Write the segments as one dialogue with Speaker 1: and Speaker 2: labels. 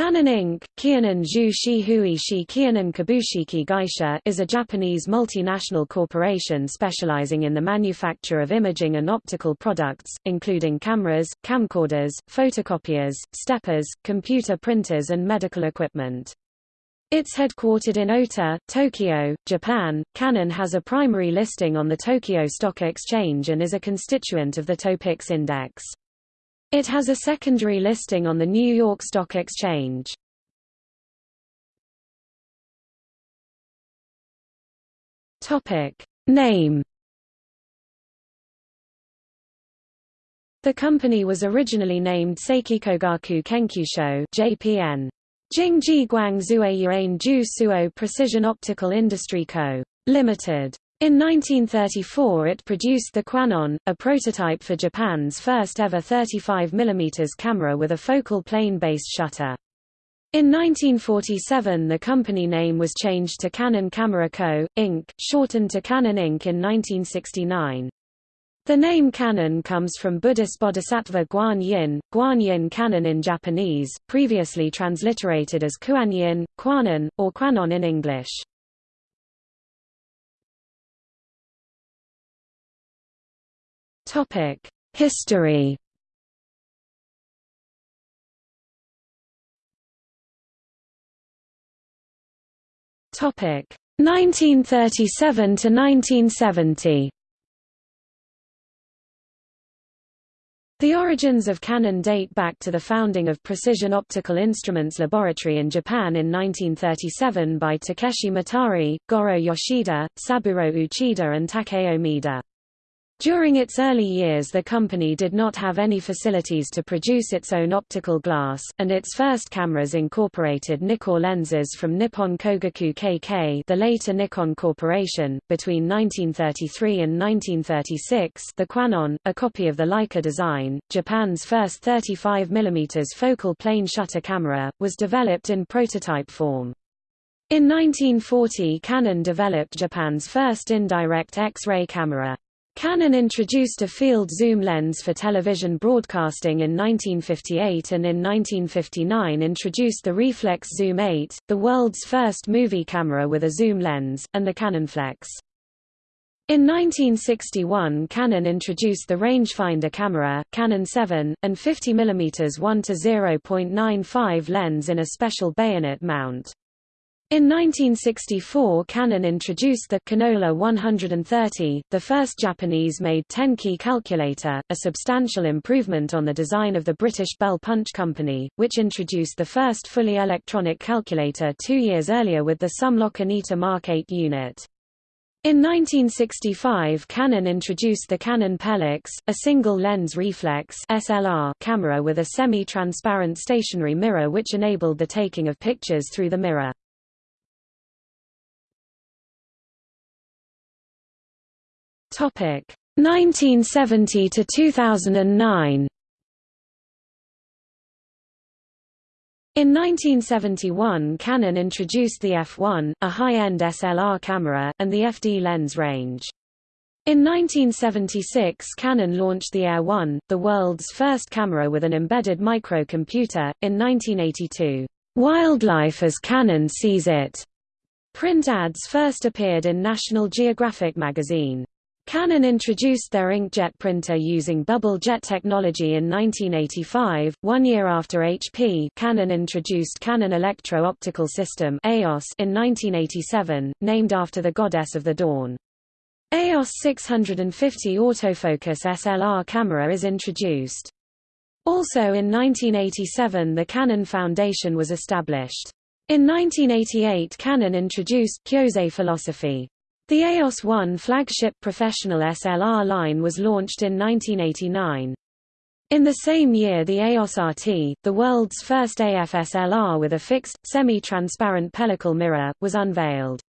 Speaker 1: Canon Inc. Kianon Zhu Shi Hui Shi Kianon Kabushiki Gaisha is a Japanese multinational corporation specializing in the manufacture of imaging and optical products, including cameras, camcorders, photocopiers, steppers, computer printers and medical equipment. It's headquartered in Ota, Tokyo, Japan. Canon has a primary listing on the Tokyo Stock Exchange and is a constituent of the Topix Index. It has a secondary listing on the New York Stock Exchange. Topic Name The company was originally named Seikikogaku Kenkyusho JPN. Jingji Guangzhou Yuan Ju Suo Precision Optical Industry Co. Limited. In 1934 it produced the Kwanon, a prototype for Japan's first ever 35 mm camera with a focal plane-based shutter. In 1947 the company name was changed to Canon Camera Co., Inc., shortened to Canon Inc. in 1969. The name Canon comes from Buddhist bodhisattva Guan Yin, Guan Yin Canon in Japanese, previously transliterated as Kuan Kwanon, or Kwanon in English. History. Topic: 1937 to 1970. The origins of Canon date back to the founding of Precision Optical Instruments Laboratory in Japan in 1937 by Takeshi Mitarai, Goro Yoshida, Saburo Uchida and Takeo Maeda. During its early years the company did not have any facilities to produce its own optical glass, and its first cameras incorporated Nikkor lenses from Nippon Kogaku KK the later Nikon Corporation. Between 1933 and 1936 the Kwanon, a copy of the Leica design, Japan's first 35 mm focal plane shutter camera, was developed in prototype form. In 1940 Canon developed Japan's first indirect X-ray camera. Canon introduced a field zoom lens for television broadcasting in 1958 and in 1959 introduced the Reflex Zoom 8, the world's first movie camera with a zoom lens, and the Canon Flex. In 1961 Canon introduced the rangefinder camera, Canon 7, and 50 mm 1 to 0.95 lens in a special bayonet mount. In 1964 Canon introduced the Canola 130, the first Japanese-made 10-key calculator, a substantial improvement on the design of the British Bell Punch Company, which introduced the first fully electronic calculator two years earlier with the Sumlock Anita Mark 8 unit. In 1965 Canon introduced the Canon Pelix, a single-lens reflex SLR camera with a semi-transparent stationary mirror which enabled the taking of pictures through the mirror. Topic 1970 to 2009. In 1971 Canon introduced the f1, a high-end SLR camera, and the FD lens range. In 1976 Canon launched the AE-1, the world's first camera with an embedded microcomputer. In 1982, "'Wildlife as Canon Sees It' print ads first appeared in National Geographic magazine. Canon introduced their inkjet printer using bubble jet technology in 1985, one year after HP Canon introduced Canon Electro-Optical System in 1987, named after the goddess of the dawn. EOS 650 autofocus SLR camera is introduced. Also in 1987 the Canon Foundation was established. In 1988 Canon introduced Kyosei philosophy. The EOS 1 flagship professional SLR line was launched in 1989. In the same year the EOS RT, the world's first AF SLR with a fixed, semi-transparent pellicle mirror, was unveiled.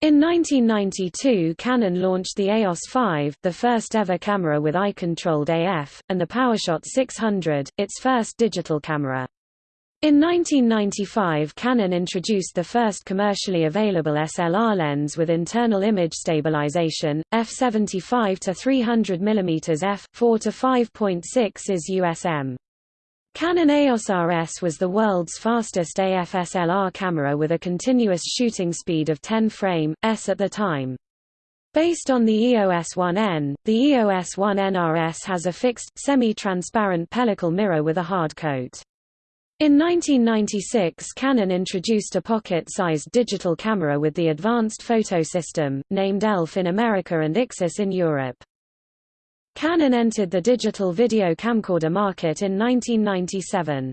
Speaker 1: In 1992 Canon launched the EOS 5, the first ever camera with eye-controlled AF, and the PowerShot 600, its first digital camera. In 1995 Canon introduced the first commercially available SLR lens with internal image stabilization, f75 to 300 mm f 4 to 5.6 is USM. Canon EOS RS was the world's fastest AFSLR camera with a continuous shooting speed of 10 frame s at the time. Based on the EOS-1N, the EOS-1N RS has a fixed, semi-transparent pellicle mirror with a hard coat. In 1996 Canon introduced a pocket-sized digital camera with the Advanced Photo System, named ELPH in America and IXUS in Europe. Canon entered the digital video camcorder market in 1997.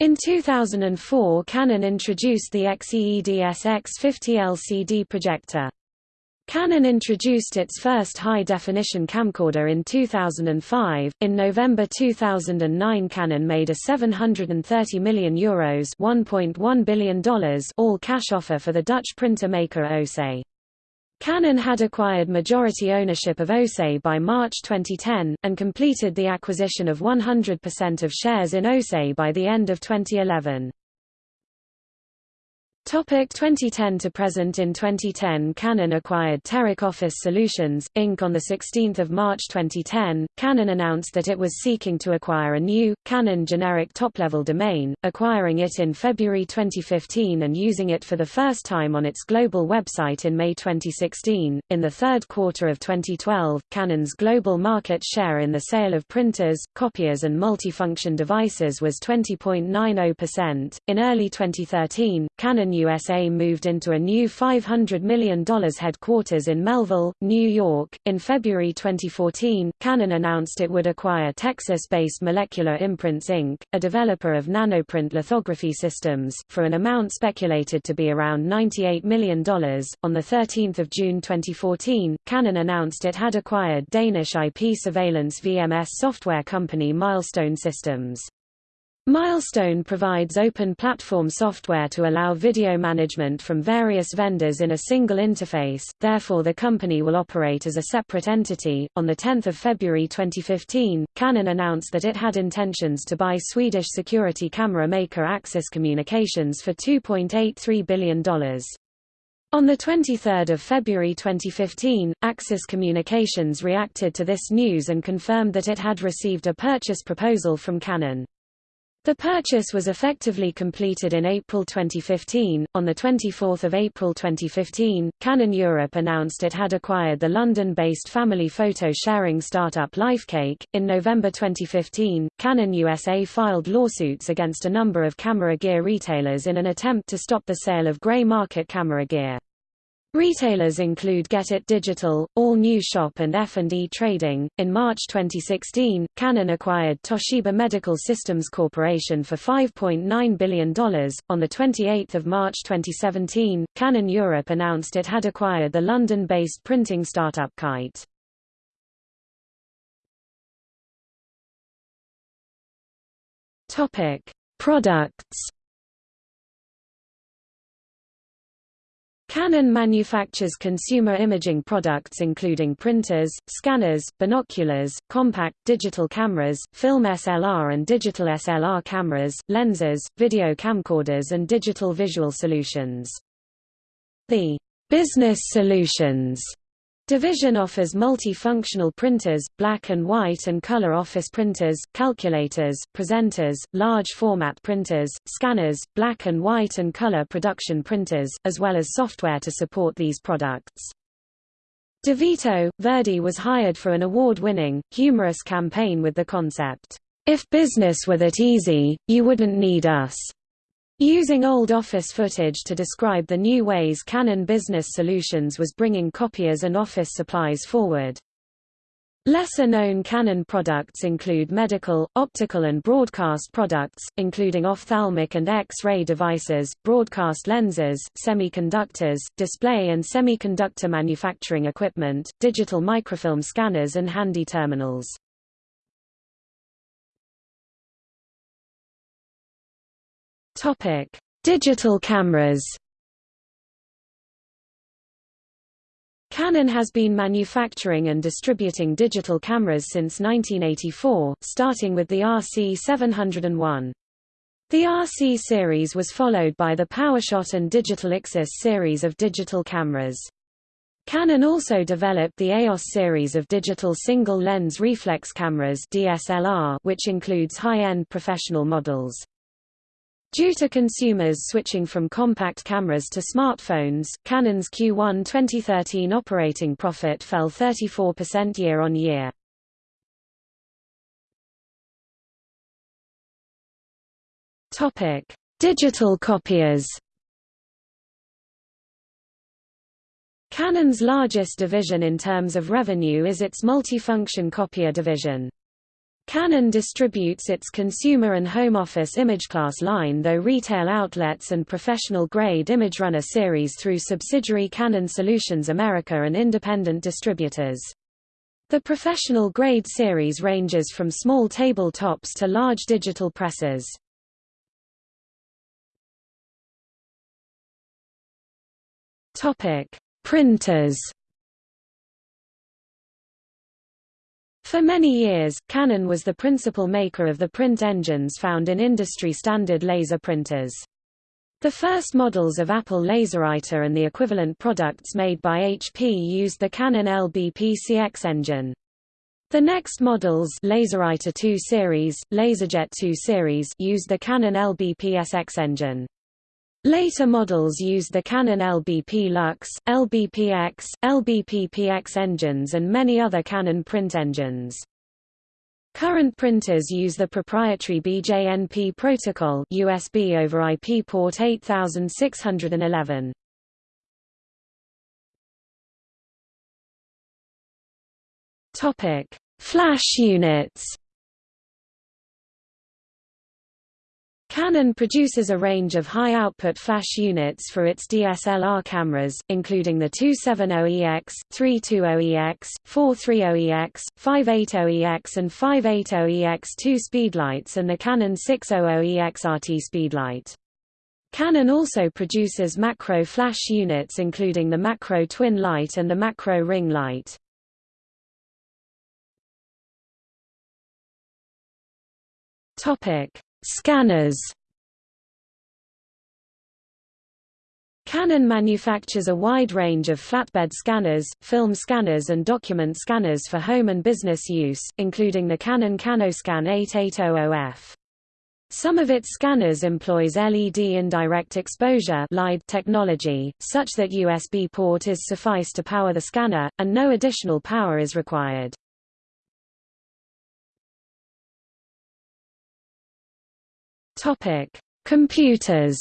Speaker 1: In 2004 Canon introduced the XEEDS X50 LCD projector. Canon introduced its first high-definition camcorder in 2005. In November 2009, Canon made a 730 million euros (1.1 billion dollars) all-cash offer for the Dutch printer maker Océ. Canon had acquired majority ownership of Océ by March 2010, and completed the acquisition of 100% of shares in Océ by the end of 2011. Topic 2010 to present In 2010 Canon acquired Teric Office Solutions, Inc. On 16 March 2010, Canon announced that it was seeking to acquire a new, Canon generic top-level domain, acquiring it in February 2015 and using it for the first time on its global website in May 2016. In the third quarter of 2012, Canon's global market share in the sale of printers, copiers and multifunction devices was 20.90%. In early 2013, Canon USA moved into a new $500 million headquarters in Melville, New York. In February 2014, Canon announced it would acquire Texas-based Molecular Imprints Inc., a developer of nanoimprint lithography systems, for an amount speculated to be around $98 million. On 13 June 2014, Canon announced it had acquired Danish IP surveillance VMS software company Milestone Systems. Milestone provides open platform software to allow video management from various vendors in a single interface, therefore the company will operate as a separate entity. On 10 February 2015, Canon announced that it had intentions to buy Swedish security camera maker Axis Communications for $2.83 billion. On 23 February 2015, Axis Communications reacted to this news and confirmed that it had received a purchase proposal from Canon. The purchase was effectively completed in April 2015. On the 24th of April 2015, Canon Europe announced it had acquired the London-based family photo sharing startup Lifecake. In November 2015, Canon USA filed lawsuits against a number of camera gear retailers in an attempt to stop the sale of gray market camera gear. Retailers include Get It Digital, All New Shop and F&E Trading. In March 2016, Canon acquired Toshiba Medical Systems Corporation for $5.9 billion. On the 28th of March 2017, Canon Europe announced it had acquired the London-based printing startup Kite. Topic: Products Canon manufactures consumer imaging products including printers, scanners, binoculars, compact digital cameras, film SLR and digital SLR cameras, lenses, video camcorders and digital visual solutions. The business solutions Division offers multi-functional printers, black and white and color office printers, calculators, presenters, large format printers, scanners, black and white and color production printers, as well as software to support these products. DeVito, Verdi was hired for an award-winning, humorous campaign with the concept, "'If business were that easy, you wouldn't need us' Using old office footage to describe the new ways Canon Business Solutions was bringing copiers and office supplies forward. Lesser-known Canon products include medical, optical and broadcast products, including ophthalmic and X-ray devices, broadcast lenses, semiconductors, display and semiconductor manufacturing equipment, digital microfilm scanners and handy terminals. Topic: Digital cameras. Canon has been manufacturing and distributing digital cameras since 1984, starting with the RC701. The RC series was followed by the PowerShot and Digital IXUS series of digital cameras. Canon also developed the EOS series of digital single-lens reflex cameras DSLR, which includes high-end professional models. Due to consumers switching from compact cameras to smartphones, Canon's Q1 2013 operating profit fell 34% year-on-year. Topic: Digital copiers. Canon's largest division in terms of revenue is its multifunction copier division. Canon distributes its consumer and home office ImageClass line though retail outlets and professional-grade ImageRunner series through subsidiary Canon Solutions America and independent distributors. The professional-grade series ranges from small tabletops to large digital presses. Printers For many years, Canon was the principal maker of the print engines found in industry-standard laser printers. The first models of Apple LaserWriter and the equivalent products made by HP used the Canon LBP CX engine. The next models LaserWriter 2 series, LaserJet 2 series used the Canon LBP SX engine. Later models used the Canon LBP Lux, LBPX, LBP-PX engines and many other Canon print engines. Current printers use the proprietary BJNP protocol USB over IP port 8611. Topic: Flash units. Canon produces a range of high-output flash units for its DSLR cameras, including the 270EX, 320EX, 430EX, 580EX and 580EX 2 speedlights and the Canon 600EX RT speedlight. Canon also produces macro flash units including the macro twin light and the macro ring light. Topic Scanners Canon manufactures a wide range of flatbed scanners, film scanners and document scanners for home and business use, including the Canon CanoScan 8800F. Some of its scanners employs LED indirect exposure technology, such that USB port is suffice to power the scanner, and no additional power is required. Topic: Computers.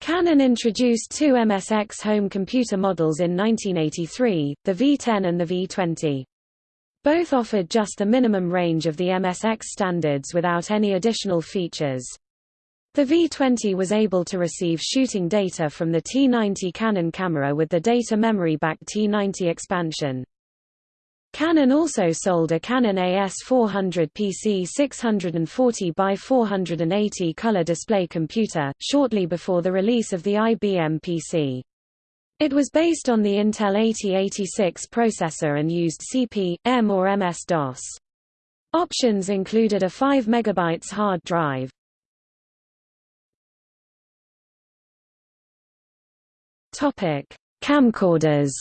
Speaker 1: Canon introduced two MSX home computer models in 1983, the V10 and the V20. Both offered just the minimum range of the MSX standards without any additional features. The V20 was able to receive shooting data from the T90 Canon camera with the data memory back T90 expansion. Canon also sold a Canon AS400 PC 640 by 480 color display computer, shortly before the release of the IBM PC. It was based on the Intel 8086 processor and used CP, M or MS-DOS. Options included a 5 MB hard drive. Camcorders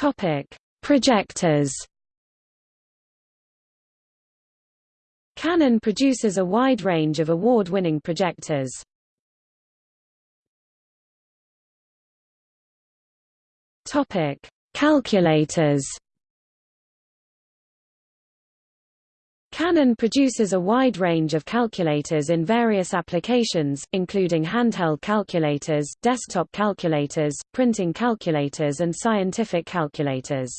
Speaker 1: Topic: Projectors. Canon produces a wide range of award-winning projectors. Topic: Calculators. Canon produces a wide range of calculators in various applications, including handheld calculators, desktop calculators, printing calculators and scientific calculators.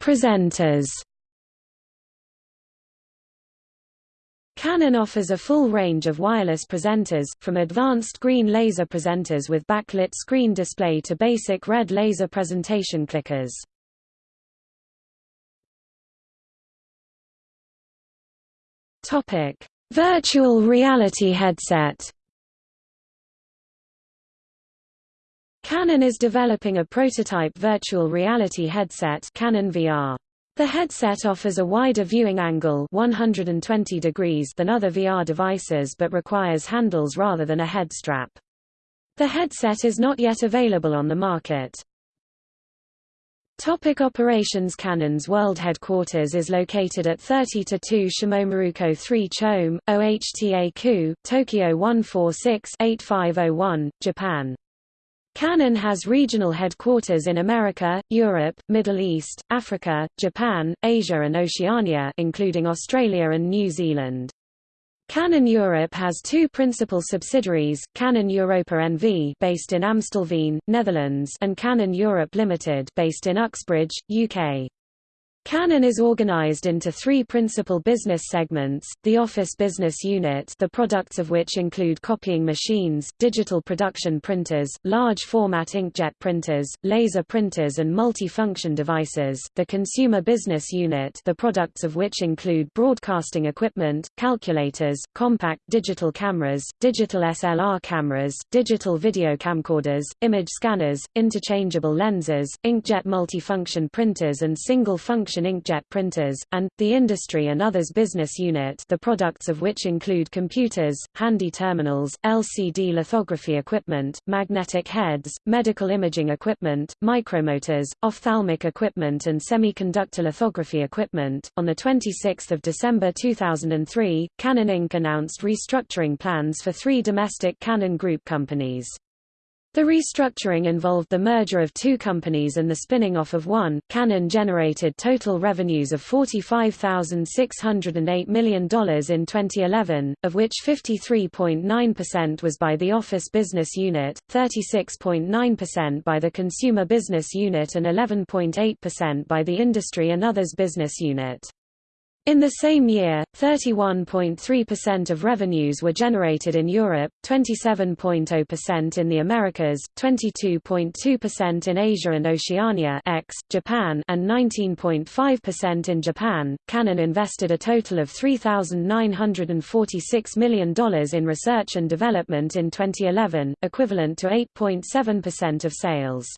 Speaker 1: Presenters Canon offers a full range of wireless presenters, from advanced green laser presenters with backlit screen display to basic red laser presentation clickers. Topic: Virtual reality headset. Canon is developing a prototype virtual reality headset Canon VR. The headset offers a wider viewing angle 120 degrees than other VR devices but requires handles rather than a head strap. The headset is not yet available on the market. Topic operations Canon's world headquarters is located at 30-2 Shimomaruko 3 Chome, OHTA-ku, Tokyo 146-8501, Japan. Canon has regional headquarters in America, Europe, Middle East, Africa, Japan, Asia and Oceania including Australia and New Zealand. Canon Europe has two principal subsidiaries, Canon Europa NV based in Amstelveen, Netherlands and Canon Europe Limited based in Uxbridge, UK. Canon is organized into three principal business segments, the office business unit the products of which include copying machines, digital production printers, large-format inkjet printers, laser printers and multi-function devices, the consumer business unit the products of which include broadcasting equipment, calculators, compact digital cameras, digital SLR cameras, digital video camcorders, image scanners, interchangeable lenses, inkjet multifunction printers and single-function inkjet printers, and, the Industry and Others Business Unit the products of which include computers, handy terminals, LCD lithography equipment, magnetic heads, medical imaging equipment, micromotors, ophthalmic equipment and semiconductor lithography equipment. On 26 December 2003, Canon Inc. announced restructuring plans for three domestic Canon Group companies. The restructuring involved the merger of two companies and the spinning off of one. Canon generated total revenues of $45,608 million in 2011, of which 53.9% was by the office business unit, 36.9% by the consumer business unit and 11.8% by the industry and others business unit. In the same year, 31.3% of revenues were generated in Europe, 27.0% in the Americas, 22.2% in Asia and Oceania ex, Japan and 19.5% in Japan. Canon invested a total of $3,946 million in research and development in 2011, equivalent to 8.7% of sales.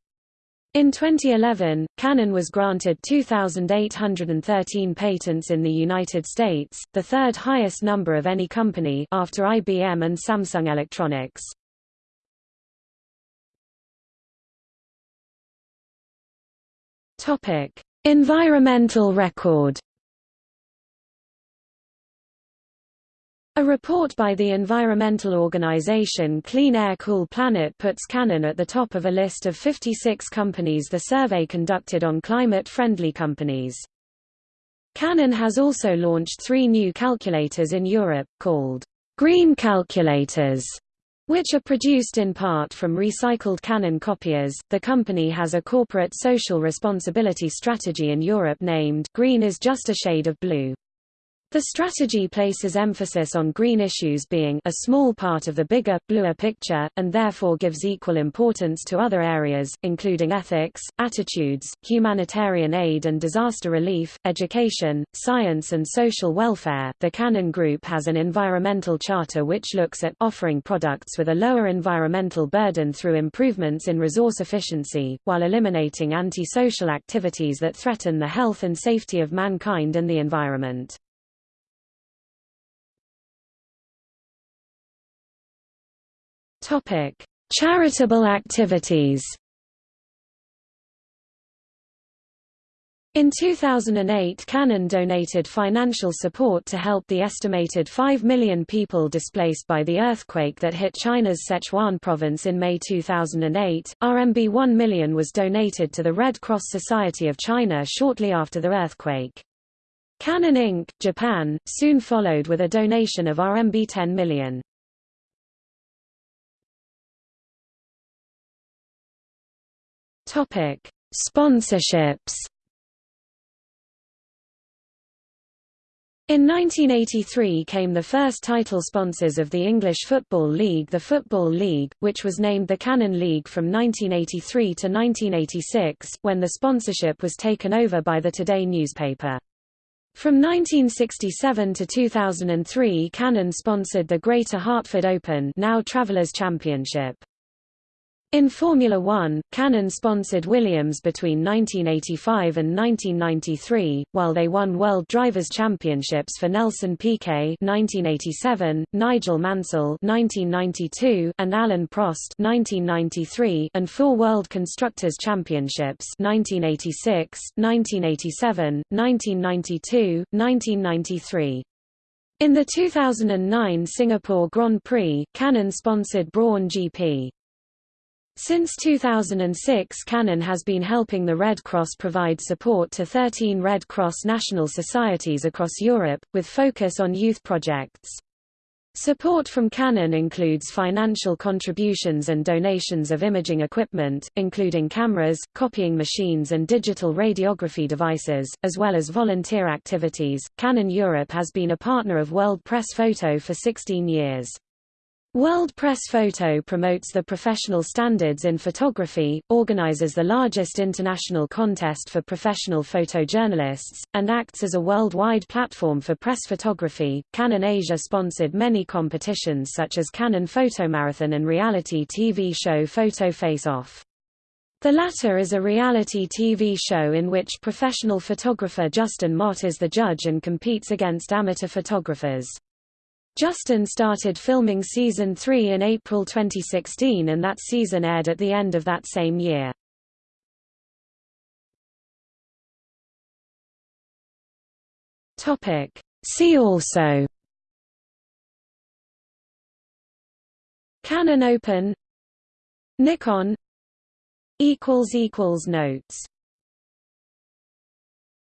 Speaker 1: In 2011, Canon was granted 2,813 patents in the United States, the third highest number of any company after IBM and Samsung Electronics. Topic: Environmental record. A report by the environmental organization Clean Air Cool Planet puts Canon at the top of a list of 56 companies the survey conducted on climate-friendly companies. Canon has also launched three new calculators in Europe, called green calculators, which are produced in part from recycled Canon copiers. The company has a corporate social responsibility strategy in Europe named Green is just a shade of blue. The strategy places emphasis on green issues being a small part of the bigger, bluer picture, and therefore gives equal importance to other areas, including ethics, attitudes, humanitarian aid and disaster relief, education, science and social welfare. The Canon Group has an environmental charter which looks at offering products with a lower environmental burden through improvements in resource efficiency, while eliminating anti-social activities that threaten the health and safety of mankind and the environment. Topic: Charitable activities. In 2008 Canon donated financial support to help the estimated 5 million people displaced by the earthquake that hit China's Sichuan province in May 2008. RMB 1 million was donated to the Red Cross Society of China shortly after the earthquake. Canon Inc., Japan, soon followed with a donation of RMB 10 million. Topic: Sponsorships. In 1983 came the first title sponsors of the English Football League the Football League, which was named the Canon League from 1983 to 1986, when the sponsorship was taken over by the Today newspaper. From 1967 to 2003 Canon sponsored the Greater Hartford Open now Travelers Championship. In Formula One, Canon sponsored Williams between 1985 and 1993, while they won World Drivers' Championships for Nelson Piquet (1987), Nigel Mansell (1992), and Alain Prost (1993), and four World Constructors' Championships (1986, 1987, 1992, 1993). In the 2009 Singapore Grand Prix, Canon sponsored Brawn GP. Since 2006 Canon has been helping the Red Cross provide support to 13 Red Cross national societies across Europe, with focus on youth projects. Support from Canon includes financial contributions and donations of imaging equipment, including cameras, copying machines and digital radiography devices, as well as volunteer activities. Canon Europe has been a partner of World Press Photo for 16 years. World Press Photo promotes the professional standards in photography, organizes the largest international contest for professional photojournalists, and acts as a worldwide platform for press photography. Canon Asia sponsored many competitions such as Canon Photomarathon and reality TV show Photo Face Off. The latter is a reality TV show in which professional photographer Justin Mott is the judge and competes against amateur photographers. Justin started filming season 3 in April 2016 and that season aired at the end of that same year. Topic. See also Canon Open Nikon Notes